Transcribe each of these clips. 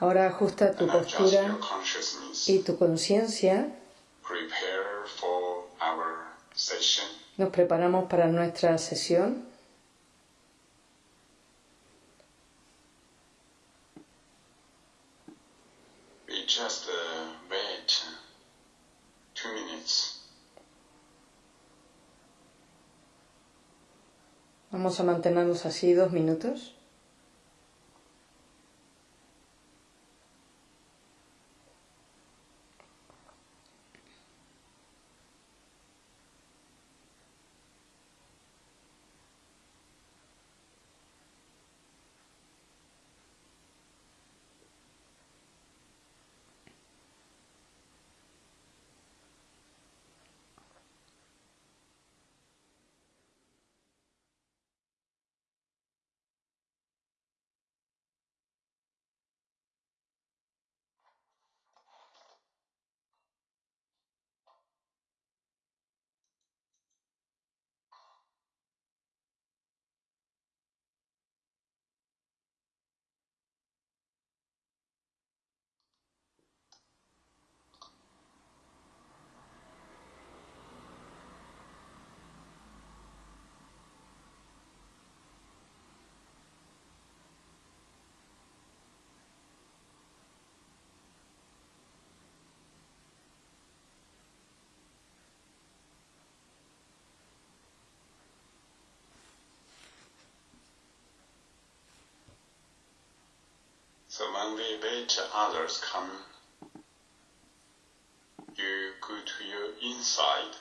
Ahora ajusta tu postura y tu conciencia. Nos preparamos para nuestra sesión. Just wait two minutes. Vamos a mantenernos así dos minutos. So when we wait others come, you go to your inside,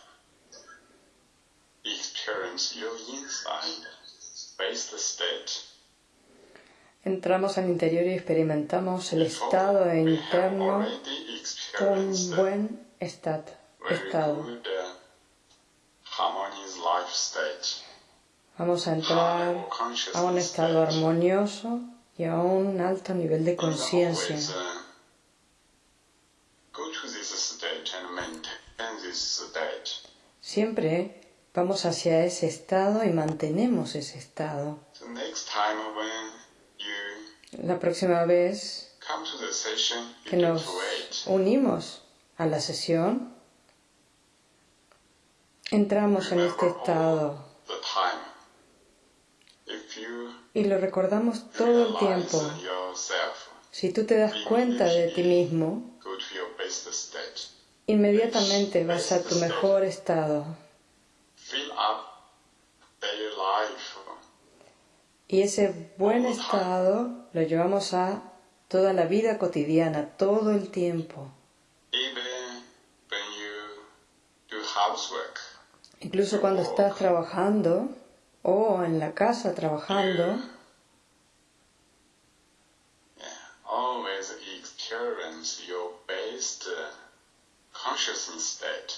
experience your inside, face the state. Entramos al interior y experimentamos el estado interno, un buen estado. Vamos a entrar a un estado armonioso y a un alto nivel de conciencia. Siempre vamos hacia ese estado y mantenemos ese estado. La próxima vez que nos unimos a la sesión, entramos en este estado y lo recordamos todo el tiempo. Si tú te das cuenta de ti mismo, inmediatamente vas a tu mejor estado. Y ese buen estado lo llevamos a toda la vida cotidiana, todo el tiempo. Incluso cuando estás trabajando, o en la casa trabajando,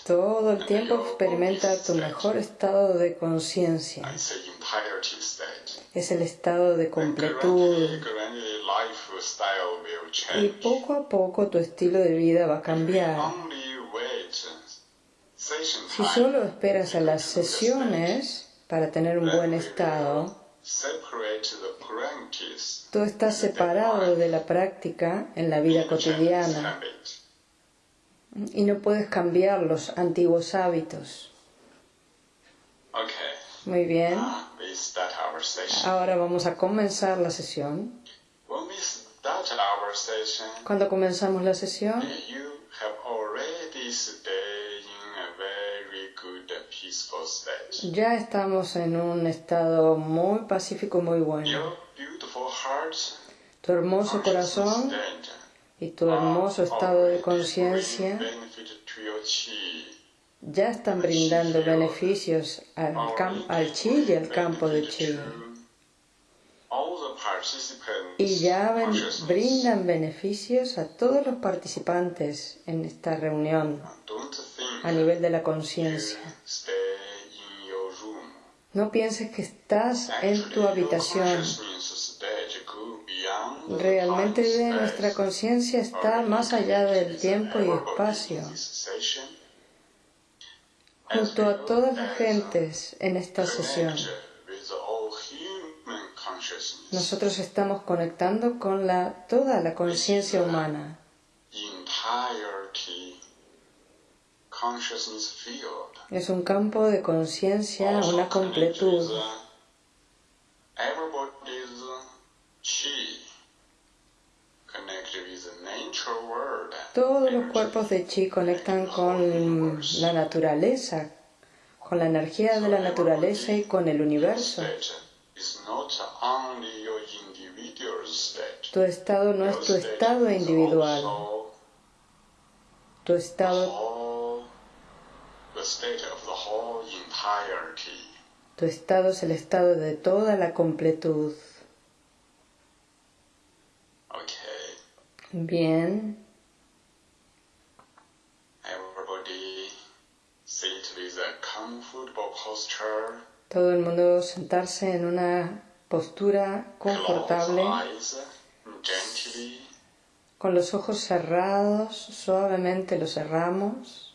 todo el tiempo experimenta tu mejor estado de conciencia. Es el estado de completud. Y poco a poco tu estilo de vida va a cambiar. Si solo esperas a las sesiones, para tener un buen estado, tú estás separado de la práctica en la vida cotidiana y no puedes cambiar los antiguos hábitos. Muy bien. Ahora vamos a comenzar la sesión. Cuando comenzamos la sesión, ya estamos en un estado muy pacífico, muy bueno. Tu hermoso corazón y tu hermoso estado de conciencia ya están brindando beneficios al, al chi y al campo de chi. Y ya brindan beneficios a todos los participantes en esta reunión a nivel de la conciencia. No pienses que estás en tu habitación. Realmente nuestra conciencia está más allá del tiempo y espacio. Junto a todas las gentes en esta sesión. nosotros estamos conectando con la, toda la conciencia humana. Es un campo de conciencia, una completud. Todos los cuerpos de chi conectan con la naturaleza, con la energía de la naturaleza y con el universo. Tu estado no es tu estado individual. Tu estado, tu estado es el estado de toda la completud. Bien. Todo el mundo sentarse en una postura confortable, con los ojos cerrados, suavemente los cerramos.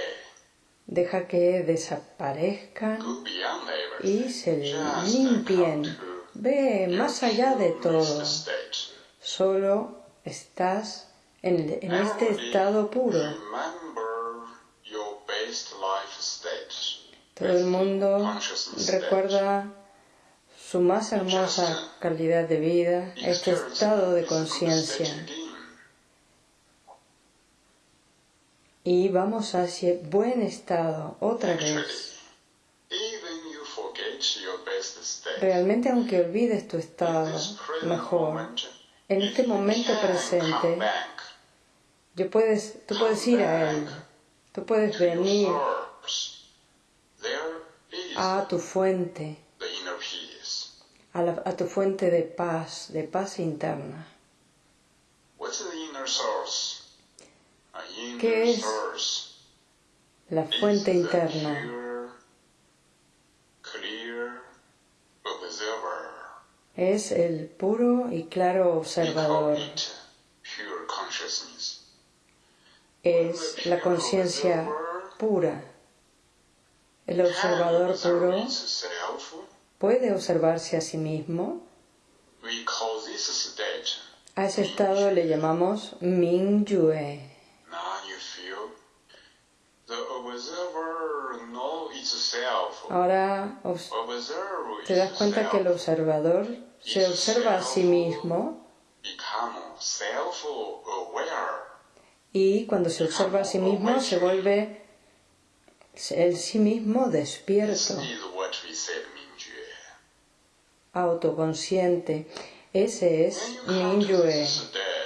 Deja que desaparezcan y se limpien. Ve más allá de todo. Solo estás en, en este estado puro. Todo el mundo recuerda su más hermosa calidad de vida, este estado de conciencia. Y vamos hacia buen estado otra vez. Realmente aunque olvides tu estado mejor, en este momento presente, yo puedes, tú puedes ir a Él, tú puedes venir a tu fuente, a, tu fuente de paz, de paz interna. ¿Qué es la fuente interna? Es el puro y claro observador. Es la conciencia pura el observador puro puede observarse a sí mismo. A ese estado le llamamos Mingyue. Ahora te das cuenta que el observador se observa a sí mismo y cuando se observa a sí mismo se vuelve el sí mismo despierto, autoconsciente. Ese es Mingyue.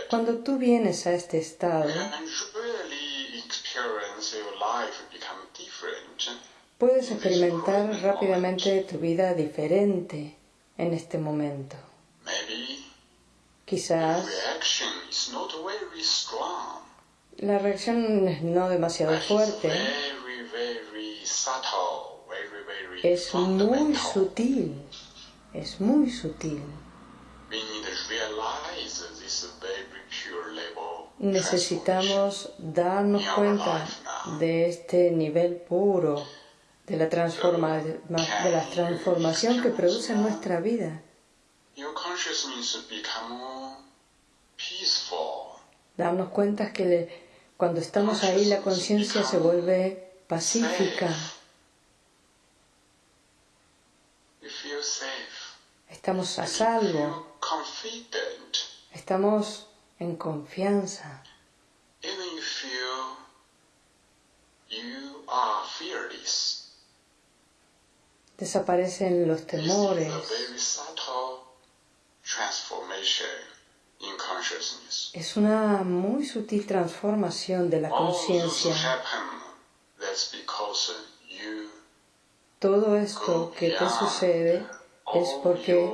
Cuando tú vienes a este estado, puedes experimentar rápidamente tu vida diferente en este momento. Quizás la reacción es no demasiado fuerte, es muy sutil, es muy sutil. Necesitamos darnos cuenta de este nivel puro, de la, transforma, de la transformación que produce en nuestra vida. Darnos cuenta que cuando estamos ahí la conciencia se vuelve pacífica. Estamos a salvo. Estamos en confianza. Desaparecen los temores. Es una muy sutil transformación de la conciencia. todo esto que te sucede es porque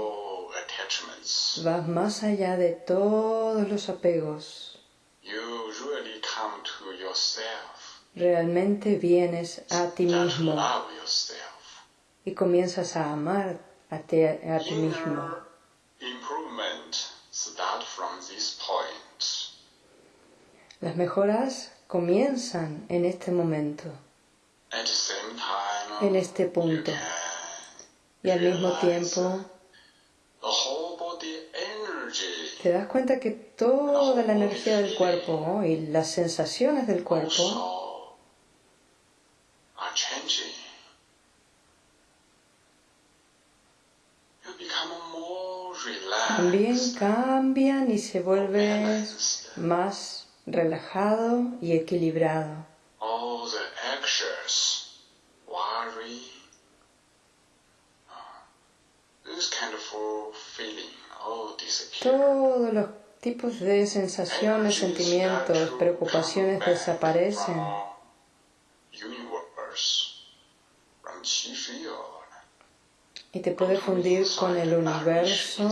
vas más allá de todos los apegos. Realmente vienes a ti mismo y comienzas a amar a, a ti mismo. Las mejoras comienzan en este momento, en este punto. Y al mismo tiempo te das cuenta que toda la energía del cuerpo y las sensaciones del cuerpo cambian y se vuelven más relajado y equilibrado. Todos los tipos de sensaciones, sentimientos, preocupaciones desaparecen. Y te puedes fundir con el universo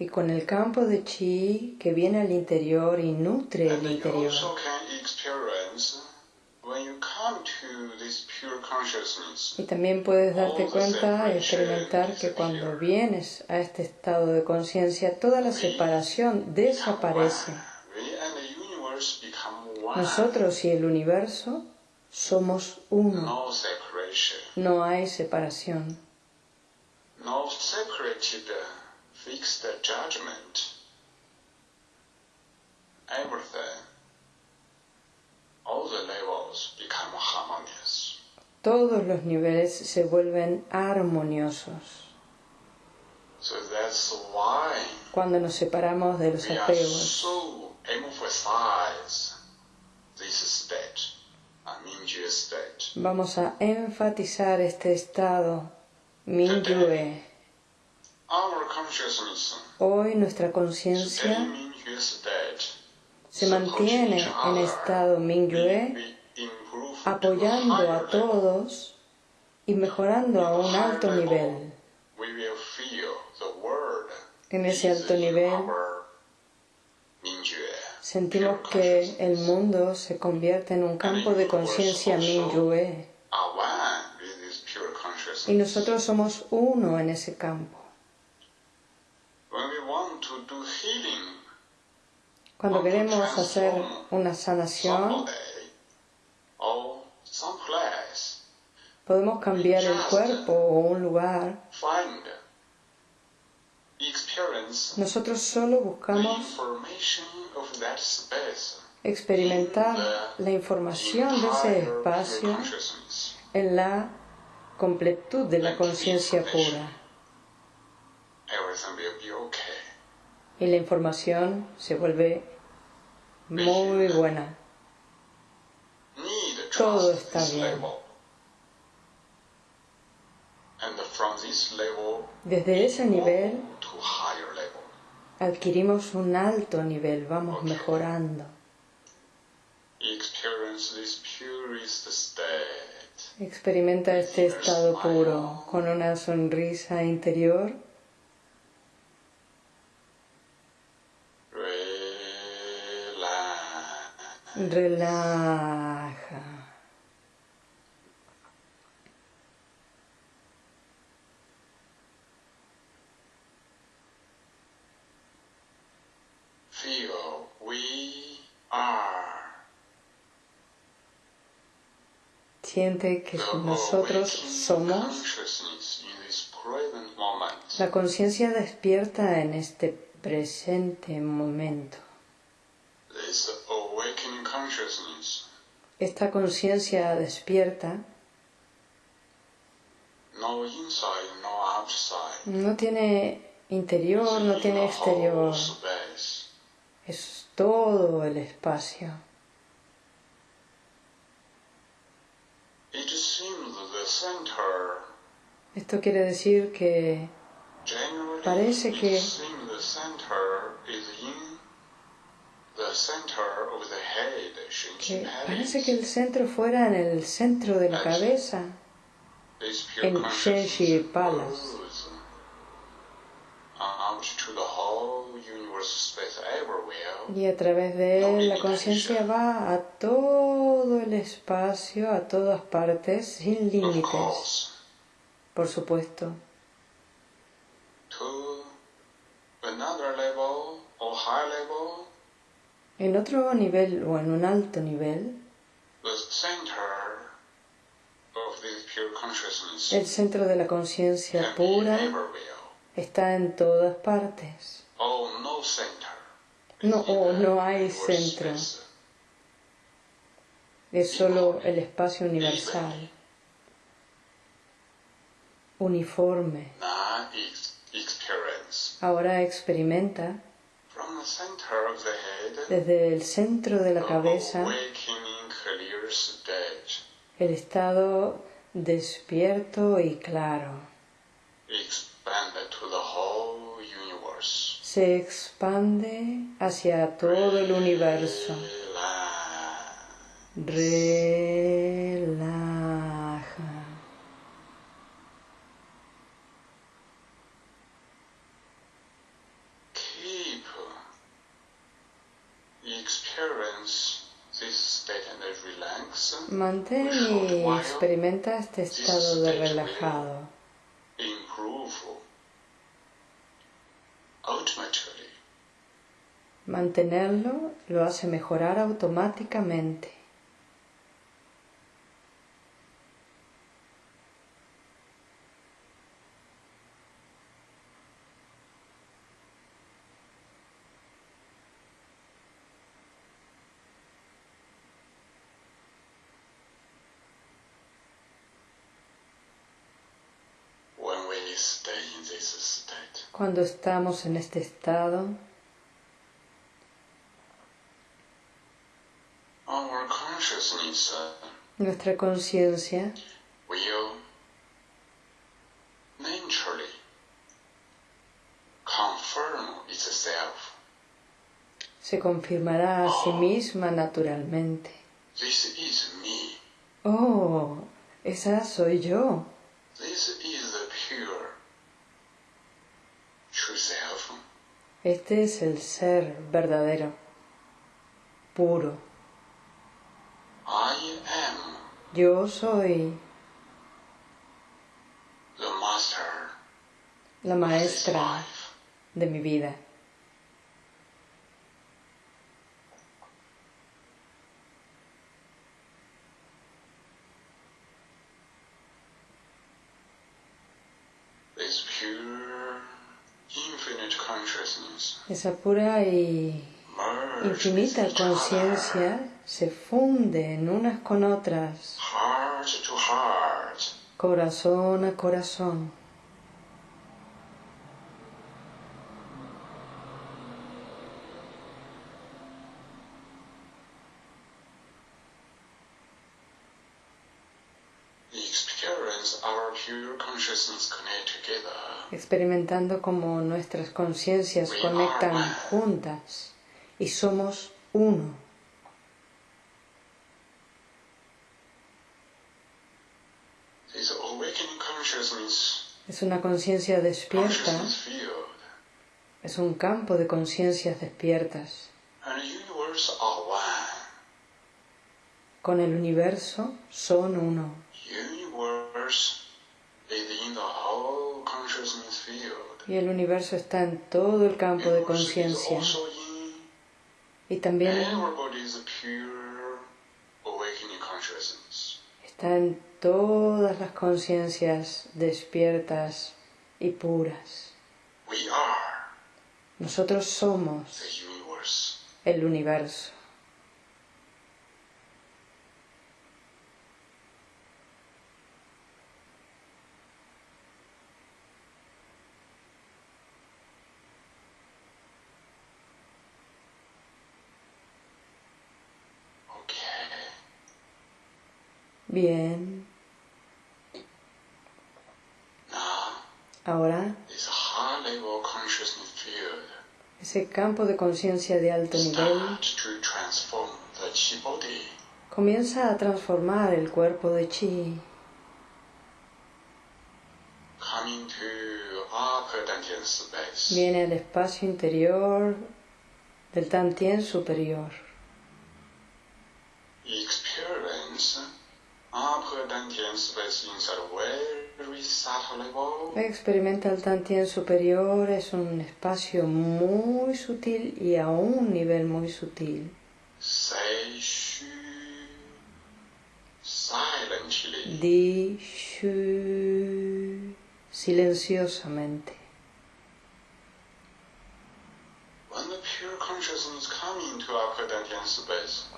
y con el campo de chi que viene al interior y nutre el interior. Y también puedes darte cuenta y experimentar que cuando vienes a este estado de conciencia, toda la separación desaparece. Nosotros y el universo somos uno. No hay separación fix the judgment, everything, all the levels become harmonious. Todos los niveles se vuelven armoniosos. So that's why Cuando nos separamos de los apegos, so emphasize this state, a state. vamos a enfatizar este estado Mingyue Hoy nuestra conciencia se mantiene en estado Mingyue, apoyando a todos y mejorando a un alto nivel. En ese alto nivel sentimos que el mundo se convierte en un campo de conciencia Mingyue y nosotros somos uno en ese campo. Cuando queremos hacer una sanación, podemos cambiar el cuerpo o un lugar. Nosotros solo buscamos experimentar la información de ese espacio en la completud de la conciencia pura. y la información se vuelve muy buena. Todo está bien. Desde ese nivel adquirimos un alto nivel, vamos mejorando. Experimenta este estado puro con una sonrisa interior Relaja. Feel we are. Siente que nosotros somos la conciencia despierta en este presente momento. Esta conciencia despierta no tiene interior, no tiene exterior. Es todo el espacio. Esto quiere decir que parece que que parece que el centro fuera en el centro de la cabeza. en Shenshi Palace. Y a través de él la conciencia va a todo el espacio, a todas partes, sin límites, por supuesto. En otro nivel o en un alto nivel, el centro de la conciencia pura está en todas partes. No, oh, no hay centro. Es solo el espacio universal, uniforme. Ahora experimenta desde el centro de la cabeza el estado despierto y claro. Se expande hacia todo el universo. Relaja. Keep experience Mantén y experimenta este estado de relajado. Mantenerlo lo hace mejorar automáticamente. Cuando estamos en este estado, nuestra conciencia. se confirmará a sí misma naturalmente. Oh, esa soy yo. Este es el ser verdadero, puro. Yo soy la maestra de mi vida. Esa pura y infinita conciencia se funde en unas con otras, corazón a corazón. Experimentando como nuestras conciencias conectan juntas y somos uno. Es una conciencia despierta, es un campo de conciencias despiertas. Con el universo son uno y el universo está en todo el campo de conciencia. Y también está en todas las conciencias despiertas y puras. Nosotros somos el universo. Bien. Ahora, ese campo de conciencia de alto nivel comienza a transformar el cuerpo de chi. viene al espacio interior del Tantien superior. Experimenta el Tantien superior, es un espacio muy sutil y a un nivel muy sutil. Di shu silenciosamente.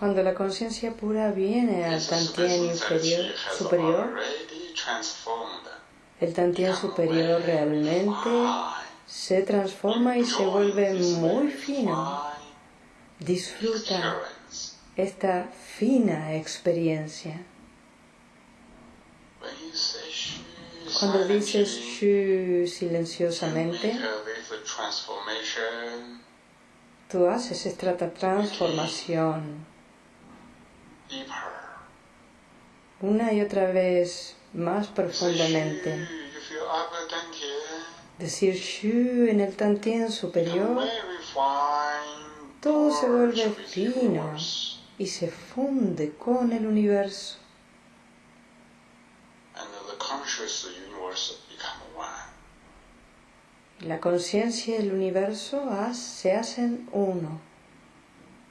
Cuando la conciencia pura viene al Tantien inferior, superior, el Tantien superior realmente se transforma y se vuelve muy fino. Disfruta esta fina experiencia. Cuando dices shu silenciosamente, tú haces esta transformación una y otra vez más profundamente. Decir shu en el tantien superior, todo se vuelve fino y se funde con el universo. La conciencia y el universo se hacen uno.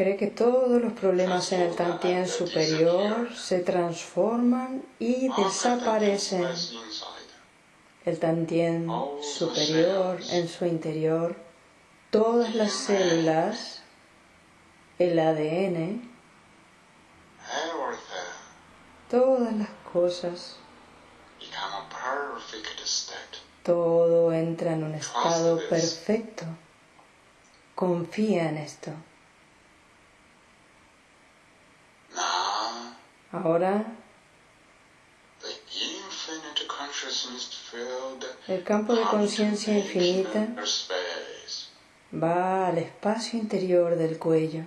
cree que todos los problemas en el Tantien superior se transforman y desaparecen. El Tantien superior en su interior, todas las células, el ADN, todas las cosas, todo entra en un estado perfecto. Confía en esto. Ahora el campo de conciencia infinita va al espacio interior del cuello.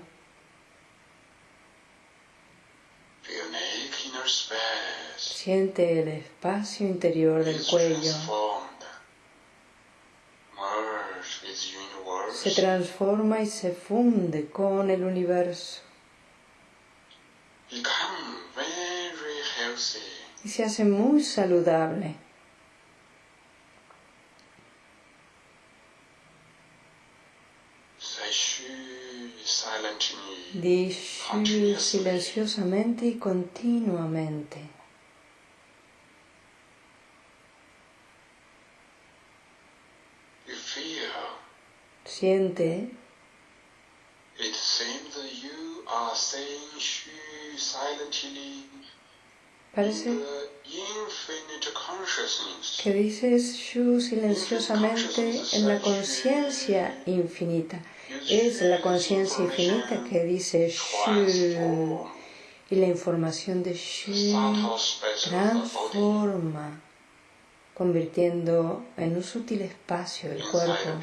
Siente el espacio interior del cuello. Se transforma y se funde con el universo. Y se hace muy saludable. Di silenciosamente y continuamente. Siente Parece que dices Shu silenciosamente en la conciencia infinita. Es la conciencia infinita que dice Shu. Y la información de Shu transforma, convirtiendo en un sutil espacio el cuerpo.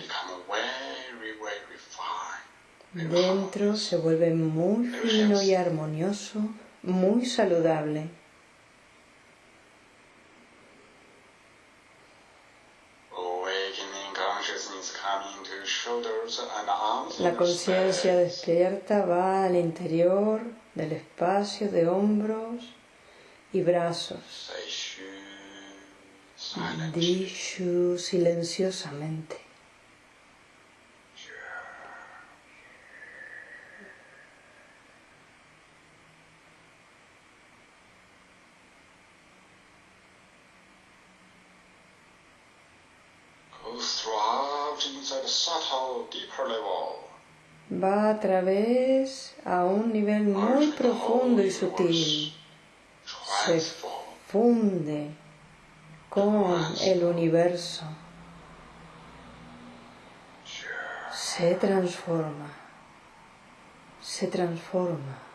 Dentro se vuelve muy fino y armonioso, muy saludable. La conciencia despierta va al interior del espacio de hombros y brazos. Dishu silenciosamente. Va a través a un nivel muy profundo y sutil. Se funde con el universo. Se transforma. se transforma.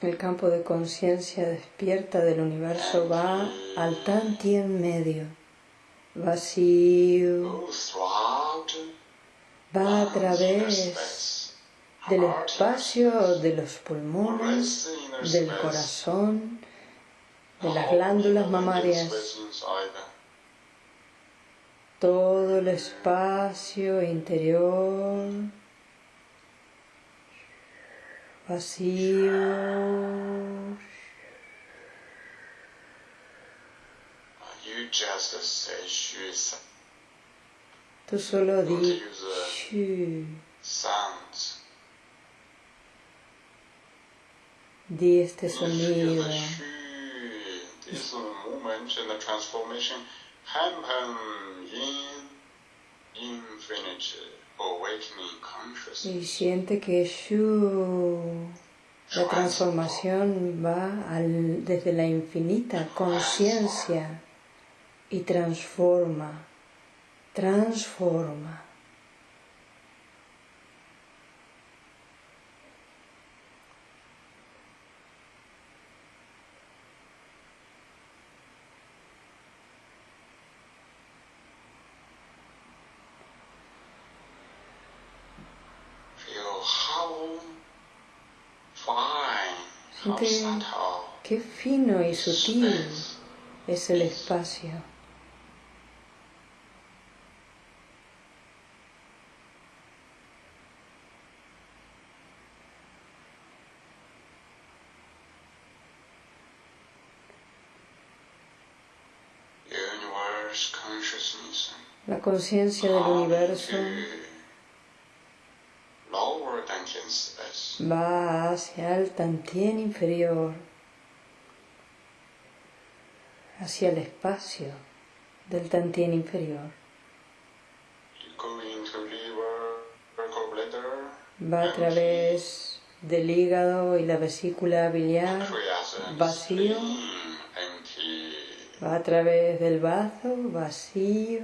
El campo de conciencia despierta del universo va al Tantien medio, vacío, va a través del espacio de los pulmones, del corazón, de las glándulas mamarias, todo el espacio interior vacío. Tú solo di shu. Di este sonido. This movement and the transformation happen in infinite y siente que Shu, la transformación va desde la infinita conciencia y transforma, transforma. Qué fino y sutil es el espacio. La conciencia del universo va hacia el tantien inferior, hacia el espacio del tantien inferior. Va a través del hígado y la vesícula biliar vacío. Va a través del bazo vacío.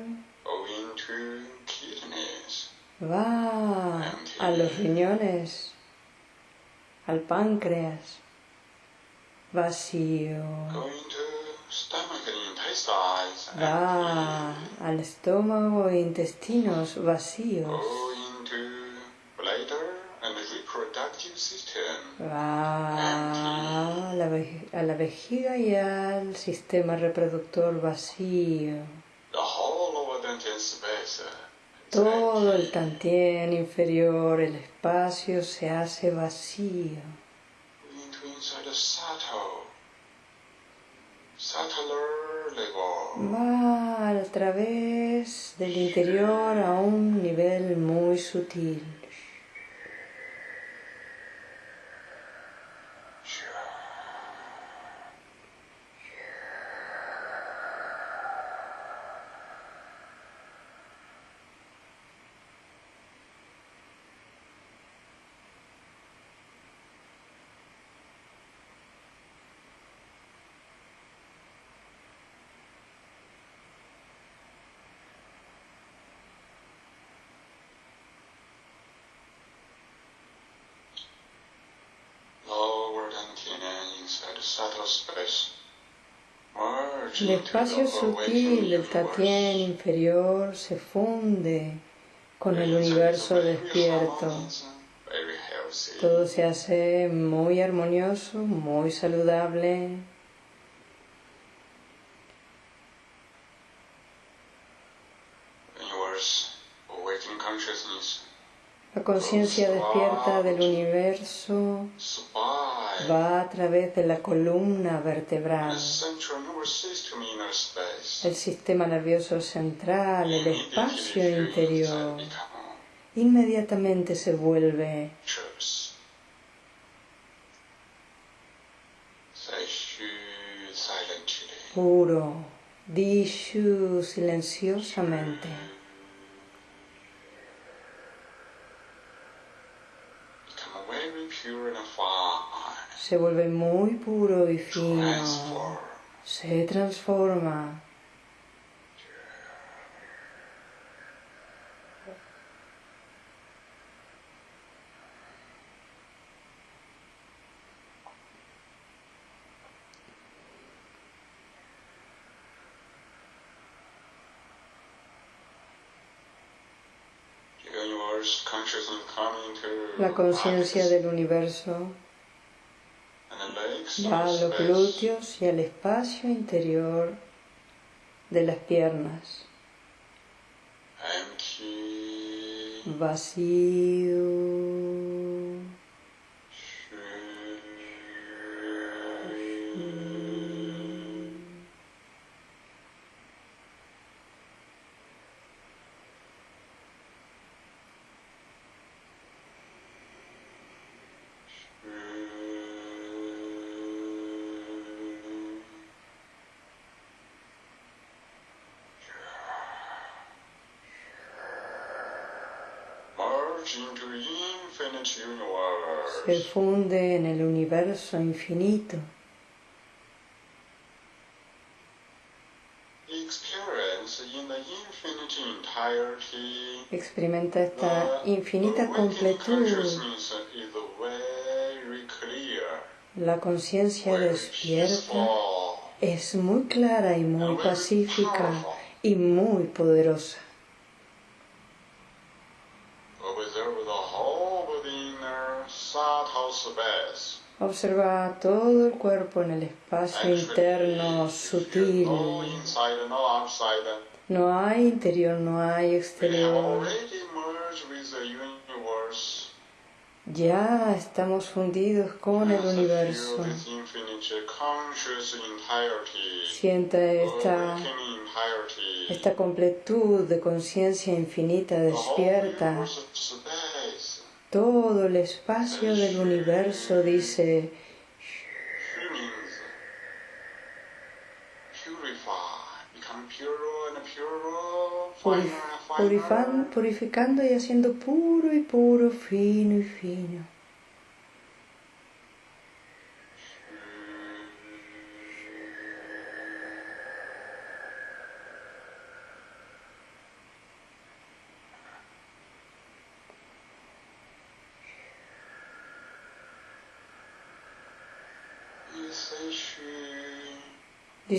Va a los riñones, al páncreas, vacío. Va al estómago e intestinos vacíos. Va a la, a la vejiga y al sistema reproductor vacío. Todo el tantien inferior, el espacio se hace vacío. Va a través del interior a un nivel muy sutil. El espacio sutil del Tatien inferior se funde con el universo despierto. Todo se hace muy armonioso, muy saludable. La conciencia despierta del universo va a través de la columna vertebral, el sistema nervioso central, el espacio interior. Inmediatamente se vuelve puro, Dishu silenciosamente. se vuelve muy puro y fino, se transforma. La conciencia del universo va a los glúteos y al espacio interior de las piernas. Vacío. Se funde en el universo infinito. Experimenta esta infinita completud. La conciencia despierta es muy clara y muy pacífica y muy poderosa. Observa todo el cuerpo en el espacio interno sutil. No hay interior, no hay exterior. Ya estamos fundidos con el universo. Siente esta, esta completud de conciencia infinita despierta todo el espacio del universo dice purificando y haciendo puro y puro, fino y fino.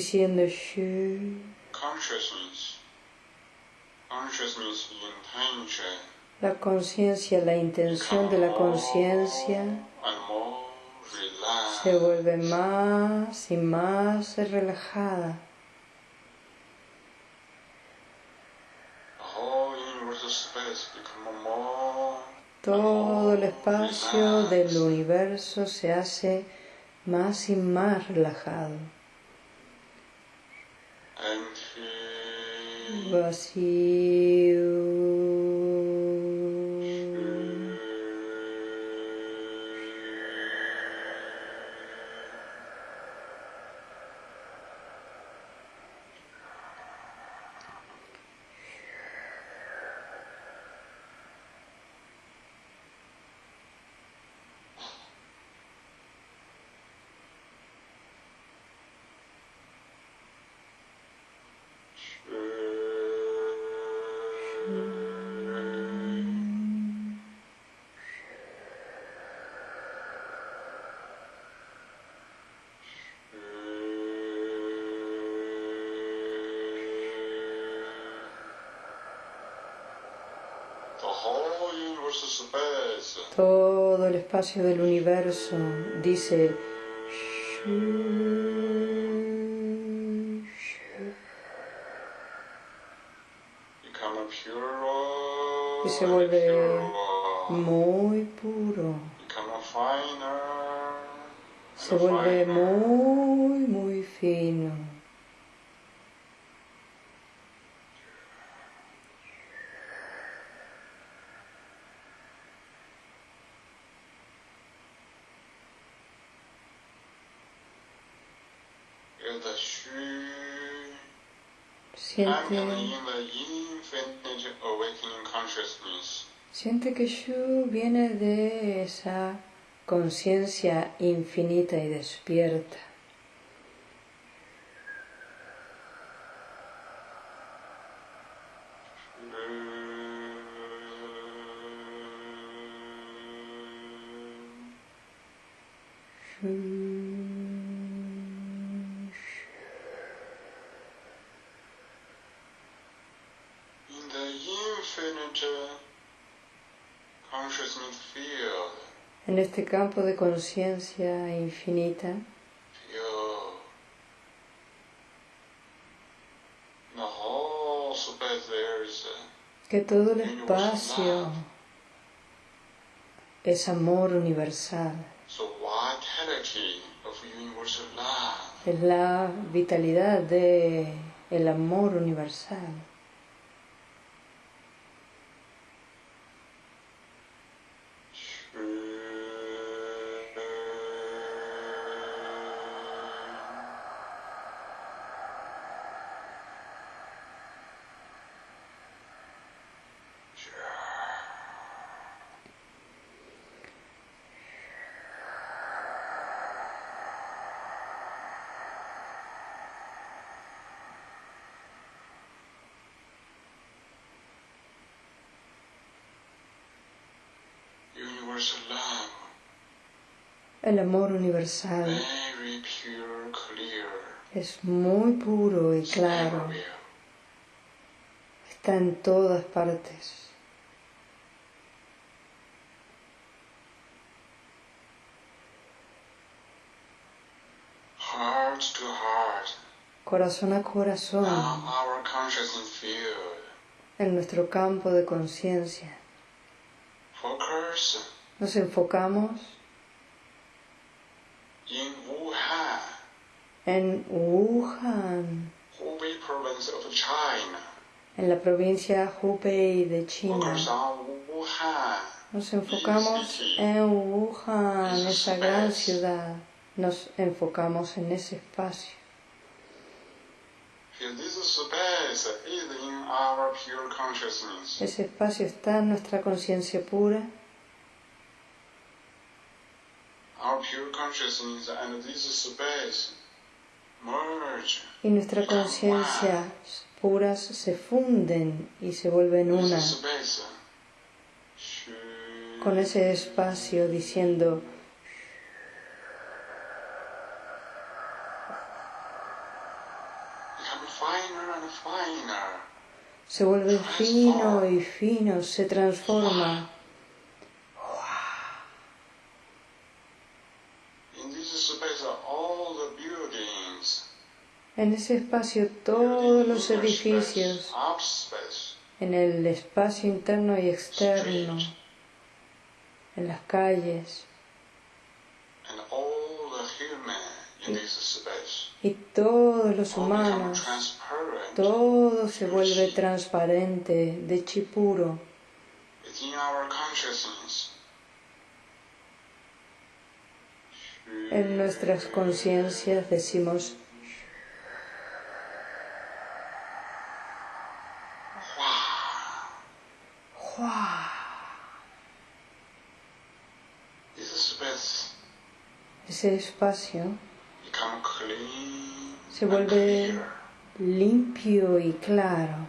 Diciendo Shu. La conciencia, la intención de la conciencia se vuelve más y más relajada. Todo el espacio del universo se hace más y más relajado. Vacío. Todo el espacio del universo dice y se vuelve muy puro. Se vuelve muy, Siente, siente que Shu viene de esa conciencia infinita y despierta. Shu. En este campo de conciencia infinita, que todo el espacio es amor universal. Es la vitalidad de el amor universal. El amor universal es muy puro y claro. Está en todas partes. Corazón a corazón. En nuestro campo de conciencia. Nos enfocamos en Wuhan, en la provincia Hubei de China. Nos enfocamos en Wuhan, esa gran ciudad. Nos enfocamos en ese espacio. Ese espacio está en nuestra conciencia pura. Y nuestra conciencia puras se funden y se vuelven una. con ese espacio diciendo se vuelve fino y fino, se transforma. En ese espacio todos los edificios, en el espacio interno y externo, en las calles, y, todos los humanos, todo se vuelve transparente, de chipuro. En nuestras conciencias decimos ese espacio se vuelve limpio y claro.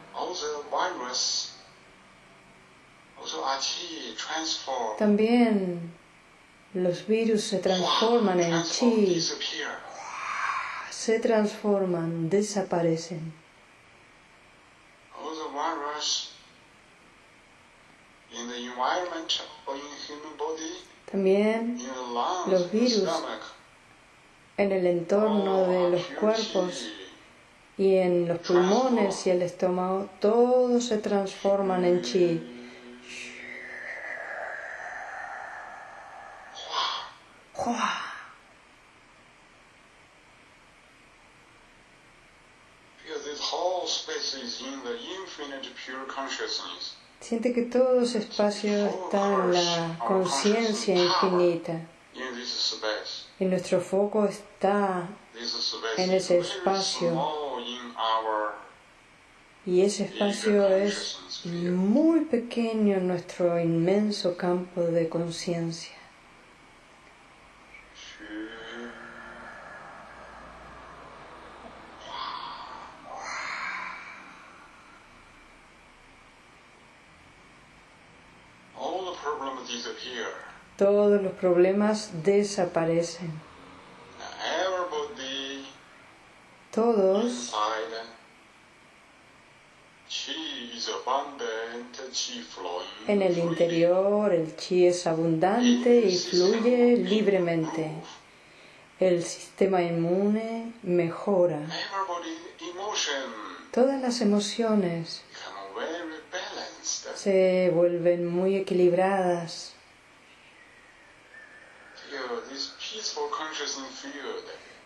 También los virus se transforman en chi, se transforman, desaparecen. También los virus en el entorno de los cuerpos y en los pulmones y el estómago, todos se transforman en chi. Siente que todo ese espacio está en la conciencia infinita. Y nuestro foco está en ese espacio Y ese espacio es muy pequeño en nuestro inmenso campo de conciencia. Todos los problemas desaparecen. Todos en el interior el chi es abundante y fluye libremente. El sistema inmune mejora. Todas las emociones se vuelven muy equilibradas.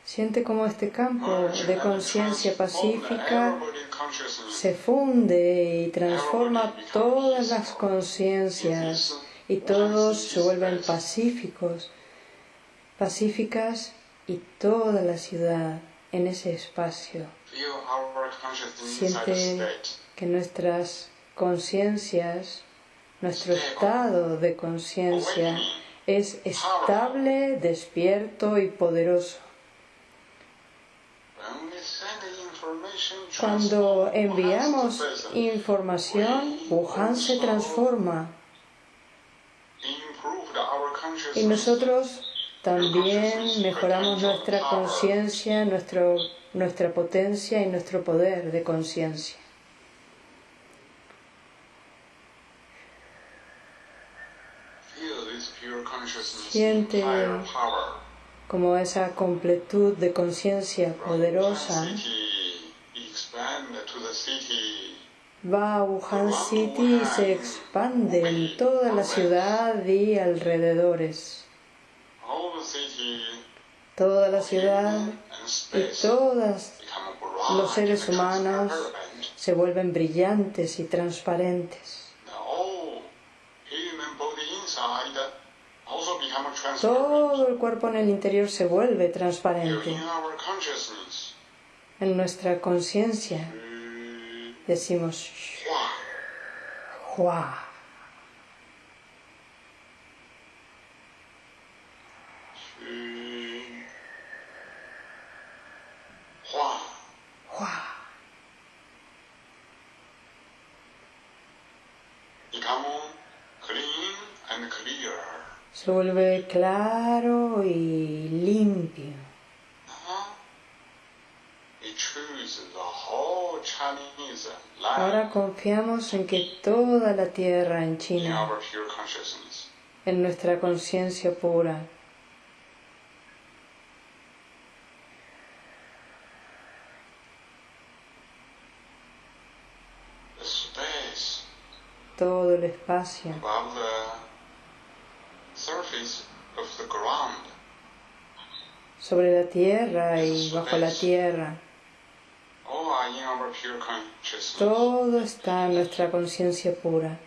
Siente como este campo de conciencia pacífica se funde y transforma todas las conciencias y todos se vuelven pacíficos, pacíficas y toda la ciudad en ese espacio. Siente que nuestras conciencias, nuestro estado de conciencia es estable, despierto y poderoso. Cuando enviamos información, Wuhan se transforma. Y nosotros también mejoramos nuestra conciencia, nuestra potencia y nuestro poder de conciencia. Siente como esa completud de conciencia poderosa va a Wuhan City y se expande en toda la ciudad y alrededores. Toda la ciudad y todos los seres humanos se vuelven brillantes y transparentes. Todo el cuerpo en el interior se vuelve transparente. En nuestra conciencia. Decimos Hua. Se vuelve claro y limpio. Ahora confiamos en que toda la tierra en China, en nuestra conciencia pura, todo el espacio sobre la tierra y bajo la tierra. Todo está en nuestra conciencia pura.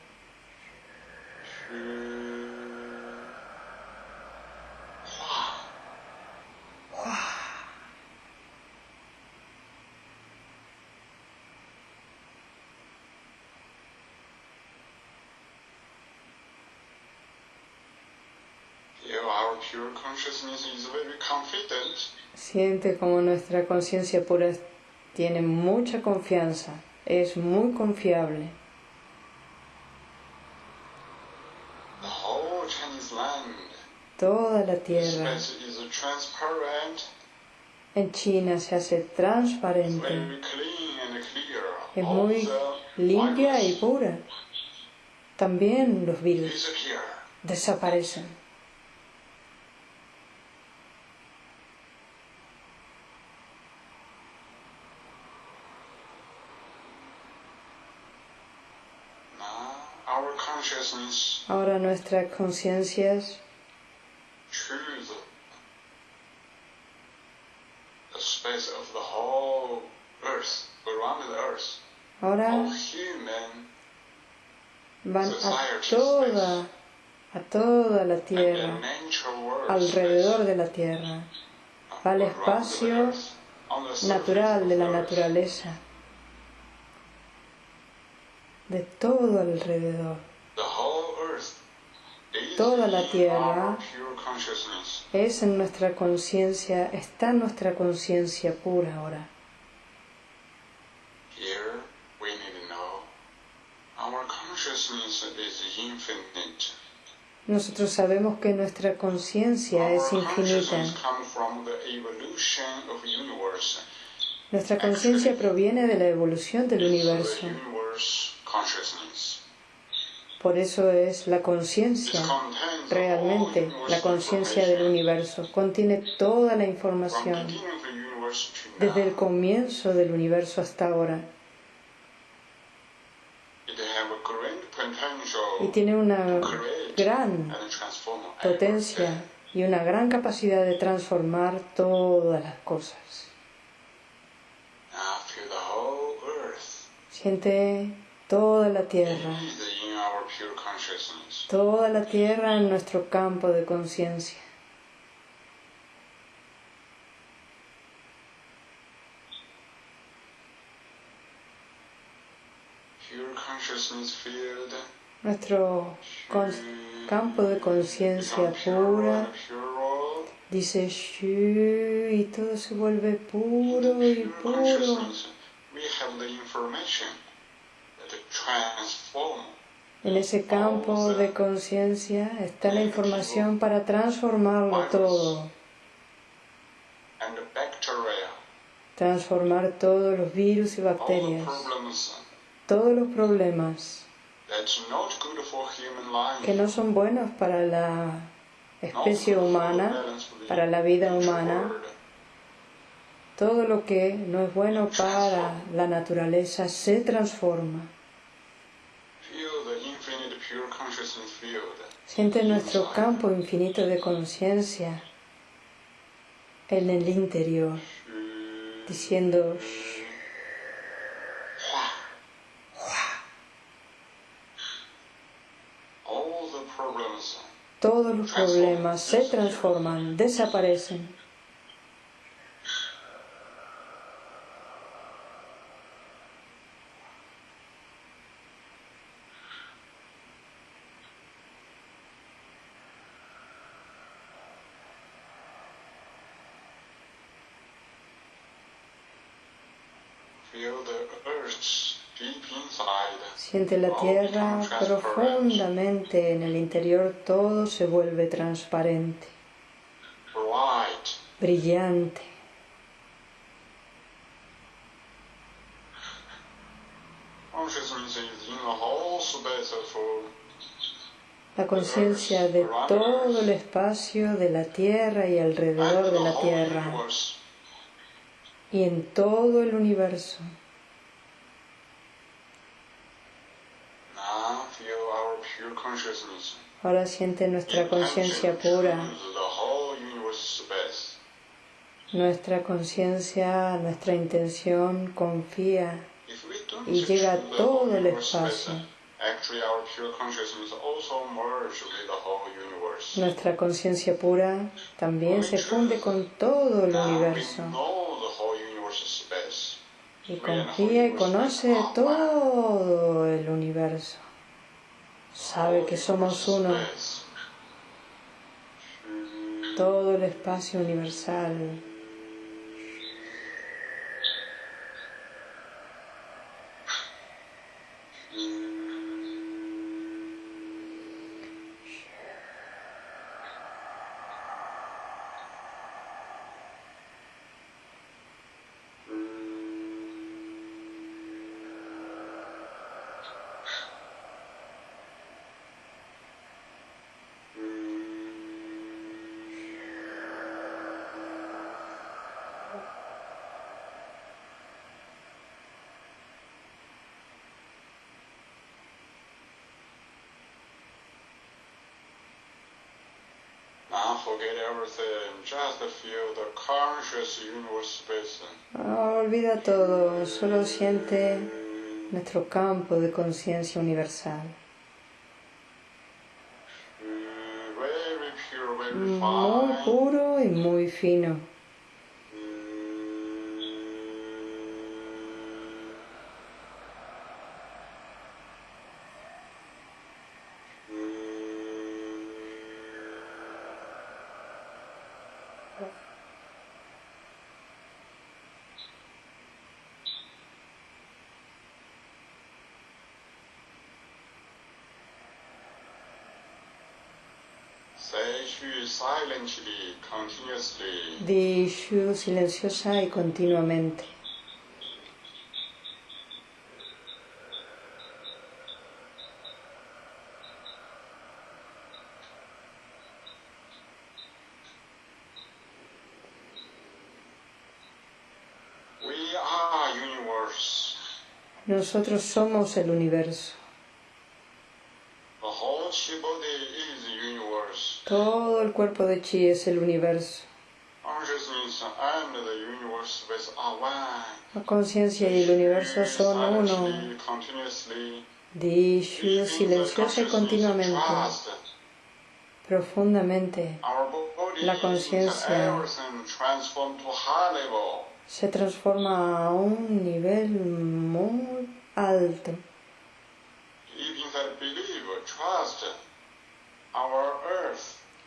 Siente como nuestra conciencia pura tiene mucha confianza, es muy confiable. Toda la tierra en China se hace transparente. Es muy limpia y pura. También los virus desaparecen. Ahora nuestras conciencias Ahora van a toda, a toda la tierra, alrededor de la tierra, al espacio natural de la naturaleza. De todo alrededor. Toda la tierra es en nuestra conciencia, está en nuestra conciencia pura ahora. Nosotros sabemos que nuestra conciencia es infinita. Nuestra conciencia proviene de la evolución del universo. Por eso es la conciencia, realmente la conciencia del universo. Contiene toda la información desde el comienzo del universo hasta ahora. Y tiene una gran potencia y una gran capacidad de transformar todas las cosas. Siente toda la tierra, toda la tierra en nuestro campo de conciencia. Nuestro campo de conciencia pura. dice Shu y todo se vuelve puro y puro. En ese campo de conciencia está la información para transformarlo todo. Transformar todos los virus y bacterias, todos los problemas que no son buenos para la especie humana, para la vida humana, todo lo que no es bueno para la naturaleza se transforma. Siente nuestro campo infinito de conciencia en el interior, diciendo todos los problemas se transforman, desaparecen. Siente la tierra profundamente en el interior, todo se vuelve transparente, brillante. La conciencia de todo el espacio de la tierra y alrededor de la tierra y en todo el universo. Ahora siente nuestra conciencia pura, nuestra conciencia, nuestra intención confía y llega a todo el espacio. Nuestra conciencia pura también se funde con todo el universo. y confía y conoce todo el universo sabe que somos uno, todo el espacio universal. Olvida todo, solo siente nuestro campo de conciencia universal. Muy puro y muy fino. Di Shu silenciosa y continuamente. Nosotros somos el universo. Todo el cuerpo de Chi es el universo. La conciencia y el universo son uno. Di Shu silenciosa y continuamente, profundamente. La conciencia se transforma a un nivel muy alto.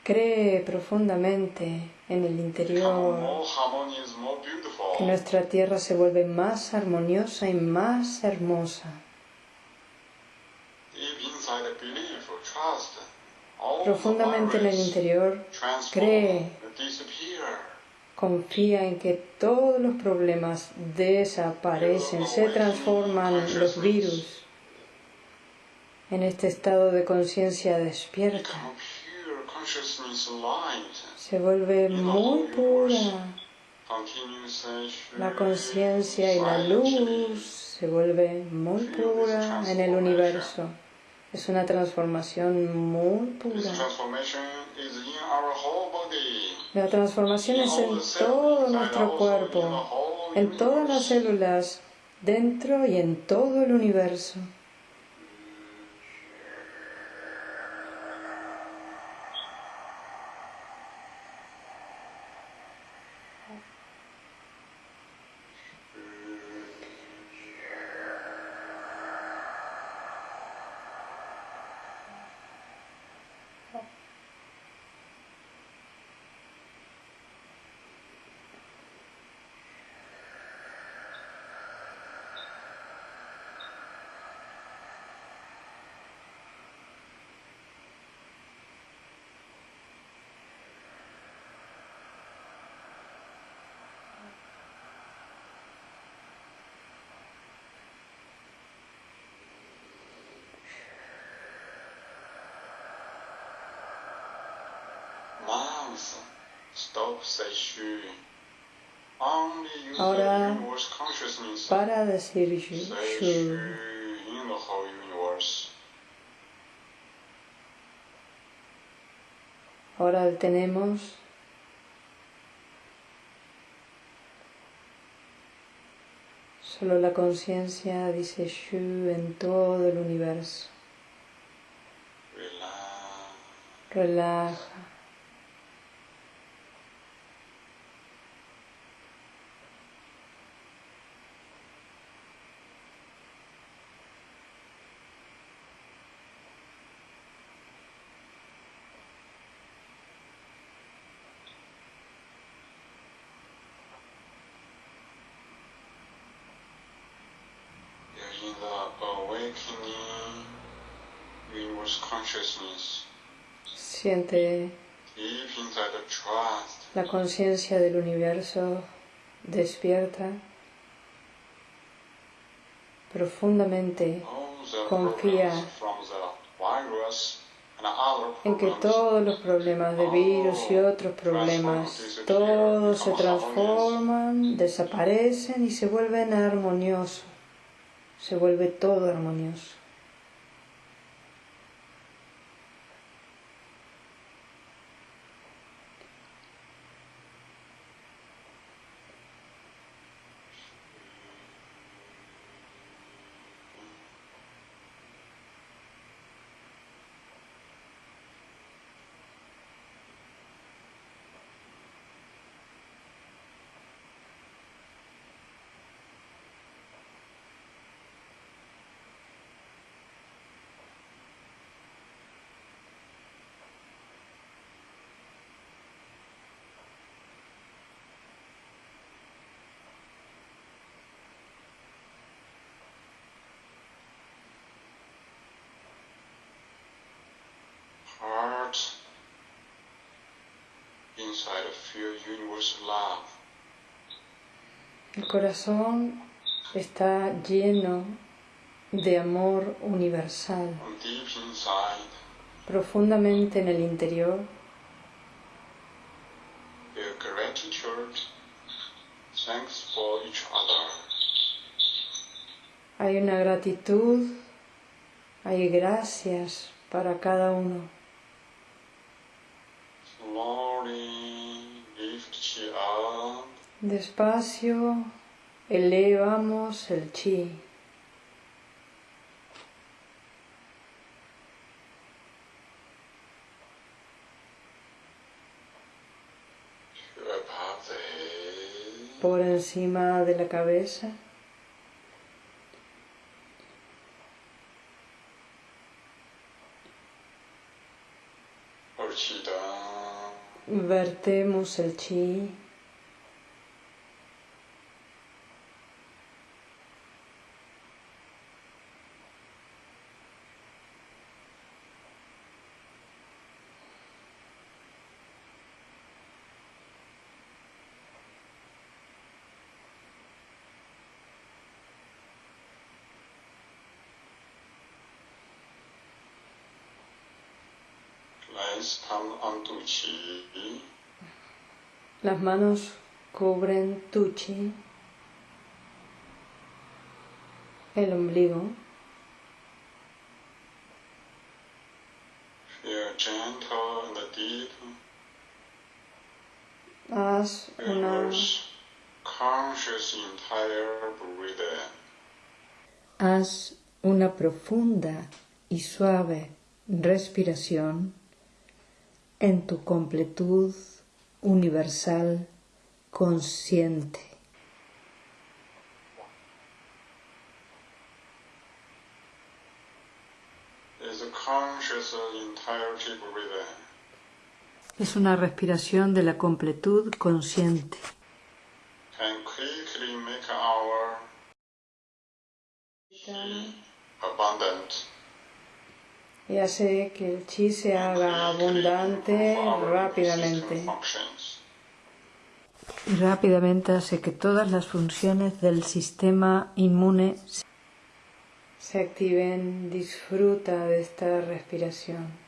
Cree profundamente en el interior que nuestra tierra se vuelve más armoniosa y más hermosa. Profundamente en el interior, cree, confía en que todos los problemas desaparecen, se transforman los virus en este estado de conciencia despierta se vuelve muy pura. La conciencia y la luz se vuelve muy pura en el universo. Es una transformación muy pura. La transformación es en todo nuestro cuerpo, en todas las células, dentro y en todo el universo. Ahora, para decir Shu, ahora tenemos solo la conciencia, dice Shu, en todo el universo. Relaja. Siente la conciencia del universo despierta profundamente, confía en que todos los problemas de virus y otros problemas, todos se transforman, desaparecen y se vuelven armoniosos se vuelve todo armonioso. El corazón está lleno de amor universal. Profundamente en el interior. Hay una gratitud, hay gracias para cada uno. Despacio elevamos el chi. Por encima de la cabeza. Vertemos el chi. Las manos cubren tu chi, el ombligo. Haz una, haz una profunda y suave respiración en tu completud universal consciente. Es una respiración de la completud consciente. Y hace que el chi se haga abundante rápidamente. Y rápidamente hace que todas las funciones del sistema inmune se activen. Disfruta de esta respiración.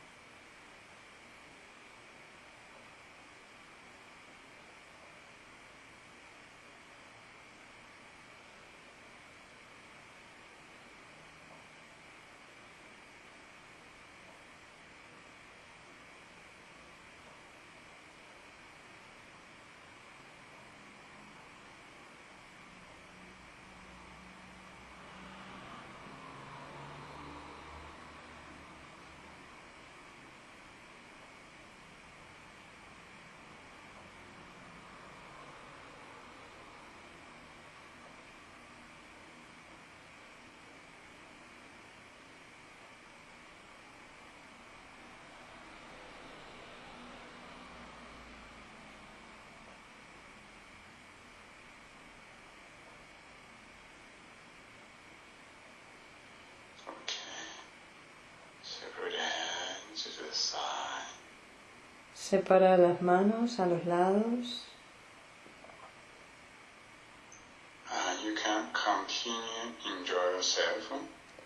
Separa las manos a los lados.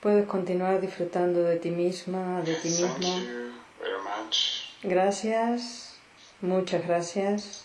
Puedes continuar disfrutando de ti misma, de ti mismo. Gracias, muchas gracias.